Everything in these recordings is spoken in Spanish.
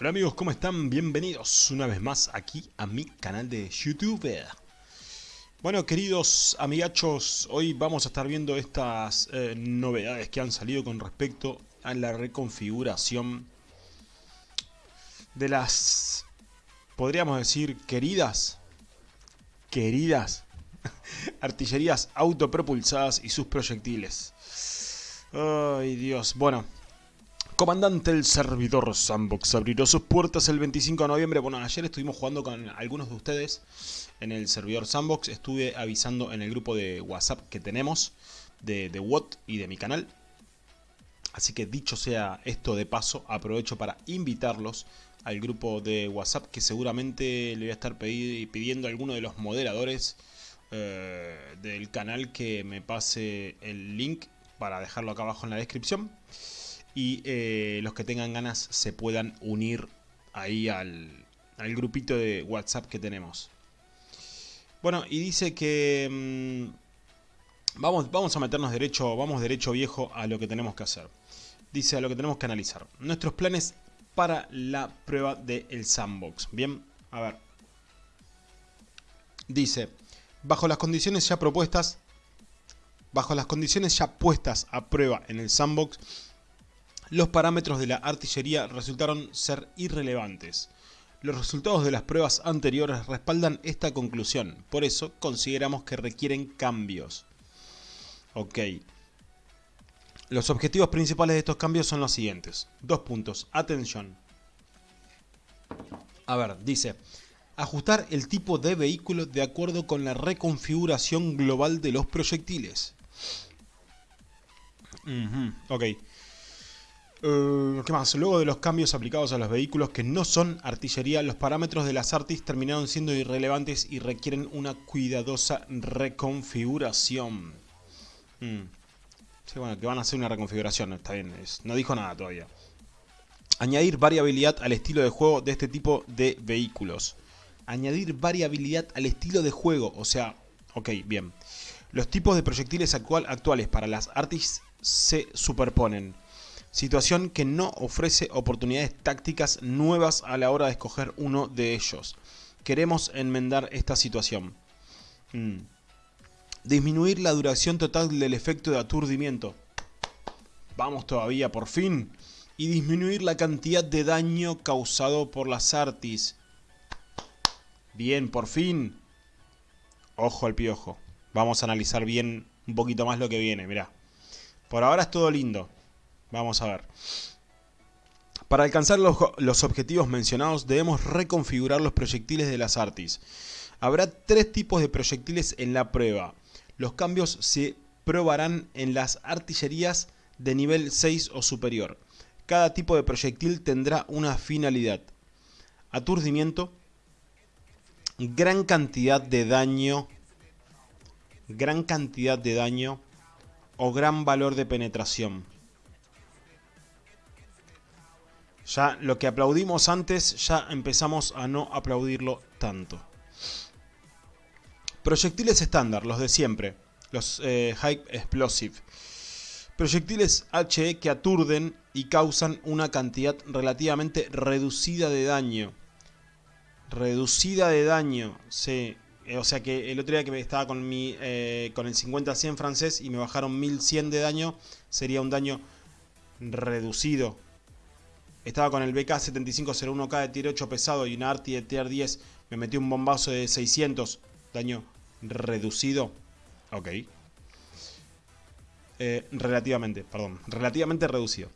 Hola amigos, ¿cómo están? Bienvenidos una vez más aquí a mi canal de YouTube. Bueno, queridos amigachos, hoy vamos a estar viendo estas eh, novedades que han salido con respecto a la reconfiguración de las, podríamos decir, queridas, queridas artillerías autopropulsadas y sus proyectiles. Ay Dios, bueno, Comandante el servidor Sandbox abrirá sus puertas el 25 de noviembre. Bueno, ayer estuvimos jugando con algunos de ustedes en el servidor Sandbox. Estuve avisando en el grupo de WhatsApp que tenemos de, de WOT y de mi canal. Así que dicho sea esto de paso, aprovecho para invitarlos al grupo de WhatsApp que seguramente le voy a estar pidiendo a alguno de los moderadores eh, del canal que me pase el link para dejarlo acá abajo en la descripción y eh, los que tengan ganas se puedan unir ahí al, grupito de WhatsApp que tenemos. Bueno, y dice que mm, vamos, vamos a meternos derecho, vamos derecho viejo a lo que tenemos que hacer. Dice a lo que tenemos que analizar. Nuestros planes para la prueba del sandbox. Bien, a ver. Dice, bajo las condiciones ya propuestas, bajo las condiciones ya puestas a prueba en el sandbox, los parámetros de la artillería resultaron ser irrelevantes. Los resultados de las pruebas anteriores respaldan esta conclusión, por eso consideramos que requieren cambios. Ok. Los objetivos principales de estos cambios son los siguientes. Dos puntos. Atención. A ver, dice... Ajustar el tipo de vehículo de acuerdo con la reconfiguración global de los proyectiles. ok. Eh, ¿Qué más? Luego de los cambios aplicados a los vehículos que no son artillería, los parámetros de las Artis terminaron siendo irrelevantes y requieren una cuidadosa reconfiguración. Mm. Sí, bueno, que van a hacer una reconfiguración, está bien, no dijo nada todavía. Añadir variabilidad al estilo de juego de este tipo de vehículos. Añadir variabilidad al estilo de juego, o sea, ok, bien. Los tipos de proyectiles actual, actuales para las Artis se superponen situación que no ofrece oportunidades tácticas nuevas a la hora de escoger uno de ellos. Queremos enmendar esta situación. Mm. Disminuir la duración total del efecto de aturdimiento. Vamos todavía, por fin. Y disminuir la cantidad de daño causado por las artis. Bien, por fin. Ojo al piojo. Vamos a analizar bien un poquito más lo que viene, mirá. Por ahora es todo lindo. Vamos a ver. Para alcanzar los, objetivos mencionados debemos reconfigurar los proyectiles de las Artis. Habrá tres tipos de proyectiles en la prueba. Los cambios se probarán en las artillerías de nivel 6 o superior. Cada tipo de proyectil tendrá una finalidad. Aturdimiento, gran cantidad de daño, gran cantidad de daño o gran valor de penetración. Ya lo que aplaudimos antes, ya empezamos a no aplaudirlo tanto. Proyectiles estándar, los de siempre. Los eh, High Explosive. Proyectiles HE que aturden y causan una cantidad relativamente reducida de daño. Reducida de daño, sí. O sea que el otro día que estaba con, mi, eh, con el 50-100 francés y me bajaron 1100 de daño, sería un daño reducido estaba con el BK7501K de tier 8 pesado y una Arti de tier 10. Me metió un bombazo de 600. Daño reducido. Ok. Eh, relativamente, perdón. Relativamente reducido.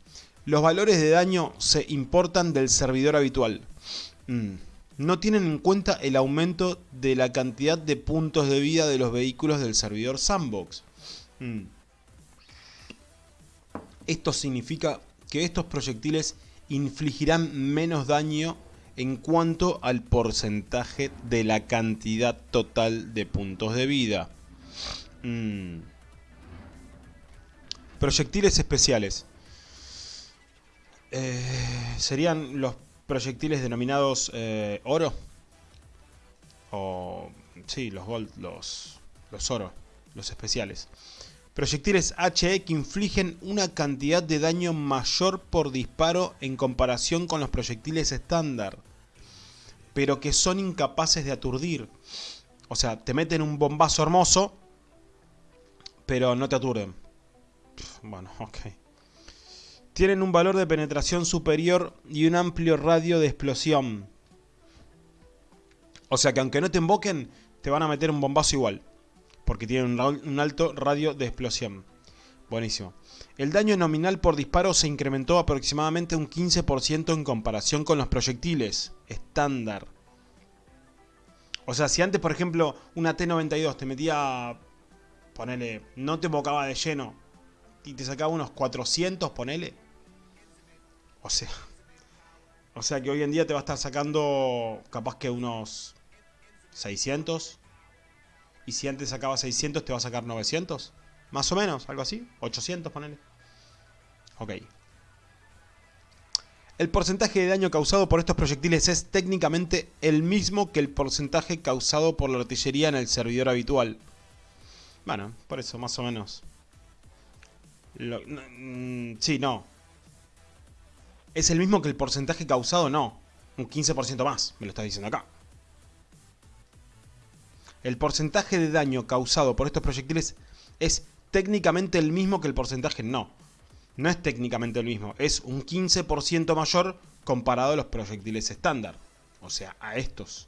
Los valores de daño se importan del servidor habitual. Mm. No tienen en cuenta el aumento de la cantidad de puntos de vida de los vehículos del servidor Sandbox. Mm. Esto significa que estos proyectiles infligirán menos daño en cuanto al porcentaje de la cantidad total de puntos de vida. Mm. Proyectiles especiales. Eh, ¿Serían los proyectiles denominados eh, oro? O... Sí, los gold, los, los oro, los especiales. Proyectiles HE que infligen una cantidad de daño mayor por disparo en comparación con los proyectiles estándar, pero que son incapaces de aturdir. O sea, te meten un bombazo hermoso, pero no te aturden. Bueno, ok. Tienen un valor de penetración superior y un amplio radio de explosión. O sea que aunque no te invoquen, te van a meter un bombazo igual. Porque tienen un alto radio de explosión. Buenísimo. El daño nominal por disparo se incrementó aproximadamente un 15% en comparación con los proyectiles estándar. O sea, si antes, por ejemplo, una T-92 te metía, ponele, no te invocaba de lleno y te sacaba unos 400, ponele. O sea, o sea que hoy en día te va a estar sacando capaz que unos 600. Y si antes sacaba 600 te va a sacar 900. Más o menos, algo así. 800, ponele. Ok. El porcentaje de daño causado por estos proyectiles es técnicamente el mismo que el porcentaje causado por la artillería en el servidor habitual. Bueno, por eso más o menos. Mm, sí, no. Es el mismo que el porcentaje causado, no. Un 15% más, me lo estás diciendo acá. El porcentaje de daño causado por estos proyectiles es técnicamente el mismo que el porcentaje, no. No es técnicamente el mismo, es un 15% mayor comparado a los proyectiles estándar. O sea, a estos.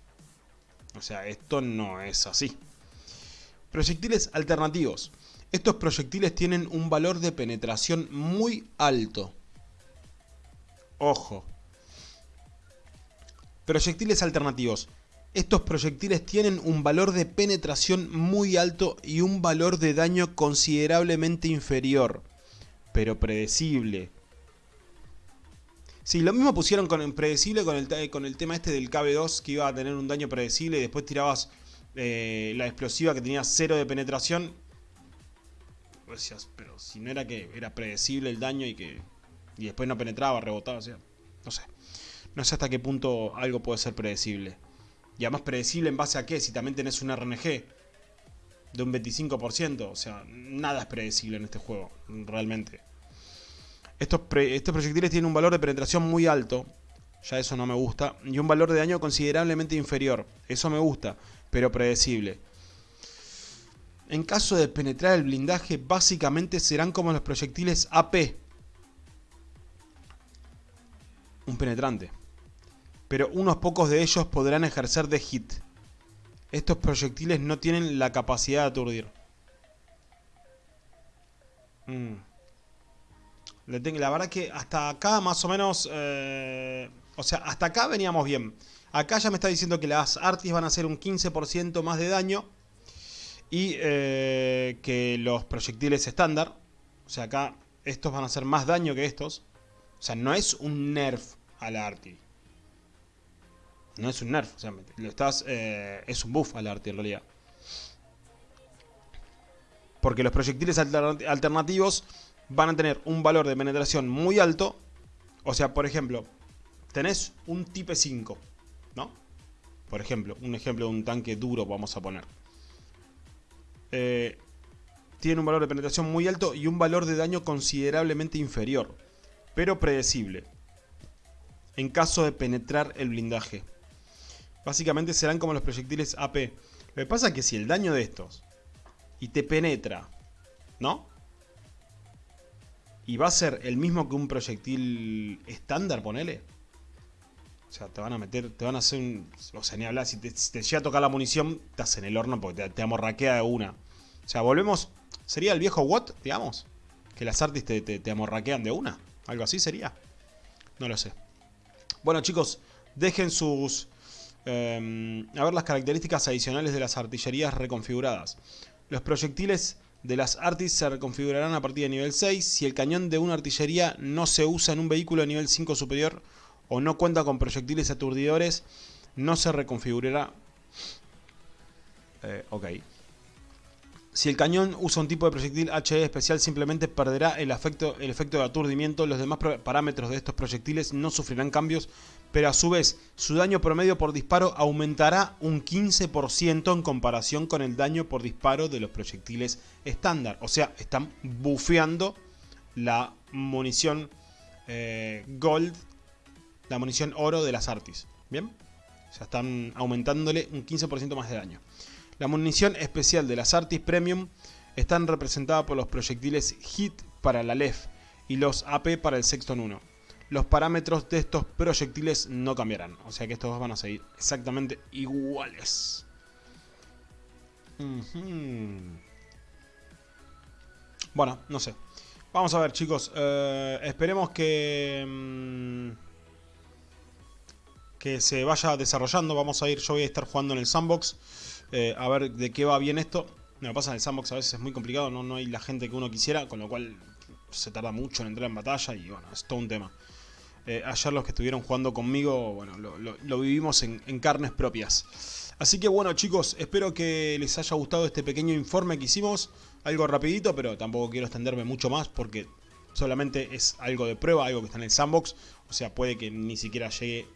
O sea, esto no es así. Proyectiles alternativos. Estos proyectiles tienen un valor de penetración muy alto. Ojo. Proyectiles alternativos. Estos proyectiles tienen un valor de penetración muy alto y un valor de daño considerablemente inferior, pero predecible. Sí, lo mismo pusieron con predecible con el, con el tema este del KB2 que iba a tener un daño predecible y después tirabas eh, la explosiva que tenía cero de penetración. Decías, pero si no era que era predecible el daño y que y después no penetraba, rebotaba, o sea, no sé. No sé hasta qué punto algo puede ser predecible. Y además predecible en base a qué, si también tenés un RNG de un 25%, o sea, nada es predecible en este juego, realmente. Estos, estos proyectiles tienen un valor de penetración muy alto, ya eso no me gusta, y un valor de daño considerablemente inferior, eso me gusta, pero predecible. En caso de penetrar el blindaje, básicamente serán como los proyectiles AP. Un penetrante pero unos pocos de ellos podrán ejercer de hit. Estos proyectiles no tienen la capacidad de aturdir. Mm. La verdad que hasta acá más o menos... Eh, o sea, hasta acá veníamos bien. Acá ya me está diciendo que las artis van a hacer un 15% más de daño. Y eh, que los proyectiles estándar. O sea, acá estos van a hacer más daño que estos. O sea, no es un nerf a la arti. No es un nerf, o lo estás, eh, es un buff al arte en realidad. Porque los proyectiles alternativos van a tener un valor de penetración muy alto. O sea, por ejemplo, tenés un Type 5, ¿no? Por ejemplo, un ejemplo de un tanque duro vamos a poner. Eh, tiene un valor de penetración muy alto y un valor de daño considerablemente inferior, pero predecible, en caso de penetrar el blindaje. Básicamente serán como los proyectiles AP. Lo que pasa es que si el daño de estos y te penetra, ¿no? Y va a ser el mismo que un proyectil estándar, ponele. O sea, te van a meter, te van a hacer un... O sea, ni hablar, si te, llega a tocar la munición, te en el horno porque te, amorraquea de una. O sea, volvemos... ¿Sería el viejo Watt, digamos? Que las artis te, te amorraquean de una. ¿Algo así sería? No lo sé. Bueno, chicos, dejen sus Em, a ver las características adicionales de las artillerías reconfiguradas. Los proyectiles de las artis se reconfigurarán a partir de nivel 6 si el cañón de una artillería no se usa en un vehículo de nivel 5 superior o no cuenta con proyectiles aturdidores, no se reconfigurará. Eh, ok. Si el cañón usa un tipo de proyectil HE especial, simplemente perderá el el efecto de aturdimiento. Los demás parámetros de estos proyectiles no sufrirán cambios, pero a su vez, su daño promedio por disparo aumentará un 15% en comparación con el daño por disparo de los proyectiles estándar. O sea, están bufeando la munición eh, Gold, la munición oro de las Artis. ¿Bien? Sea, están aumentándole un 15% más de daño. La munición especial de las Artis Premium están representadas por los proyectiles HIT para la LEF y los AP para el Sexton 1. Los parámetros de estos proyectiles no cambiarán, o sea que estos dos van a seguir exactamente iguales. Bueno, no sé. Vamos a ver chicos, eh, esperemos que... Mm, que se vaya desarrollando, vamos a ir, yo voy a estar jugando en el sandbox eh, a ver de qué va bien esto. Me lo pasa en el sandbox a veces es muy complicado, no, no hay la gente que uno quisiera, con lo cual se tarda mucho en entrar en batalla y bueno, es todo un tema. Eh, ayer los que estuvieron jugando conmigo, bueno, lo, vivimos en, carnes propias. Así que bueno chicos, espero que les haya gustado este pequeño informe que hicimos. Algo rapidito, pero tampoco quiero extenderme mucho más porque solamente es algo de prueba, algo que está en el sandbox. O sea, puede que ni siquiera llegue,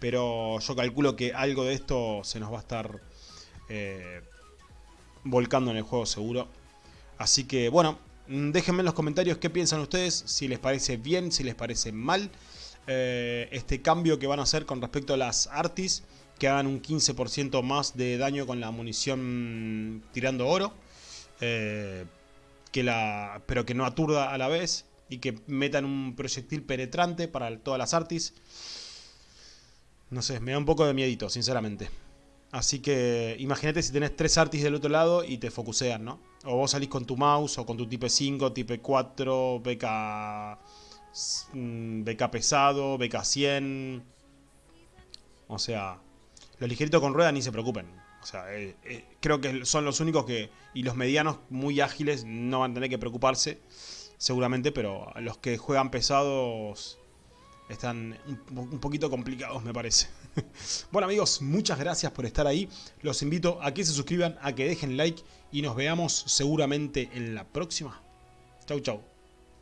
pero yo calculo que algo de esto se nos va a estar eh, volcando en el juego seguro. Así que bueno, déjenme en los comentarios qué piensan ustedes, si les parece bien, si les parece mal eh, este cambio que van a hacer con respecto a las Artis, que hagan un 15% más de daño con la munición tirando oro, eh, que la, pero que no aturda a la vez y que metan un proyectil penetrante para todas las Artis. No sé, me da un poco de miedito, sinceramente. Así que imagínate si tenés tres artis del otro lado y te focusean, ¿no? O vos salís con tu mouse o con tu tipo 5, tipo 4, BK, BK pesado, BK 100. O sea, los ligeritos con rueda ni se preocupen. O sea, eh, eh, creo que son los únicos que... Y los medianos muy ágiles no van a tener que preocuparse, seguramente, pero los que juegan pesados están un, poquito complicados, me parece. bueno amigos, muchas gracias por estar ahí. Los invito a que se suscriban, a que dejen like y nos veamos seguramente en la próxima. Chau, chau.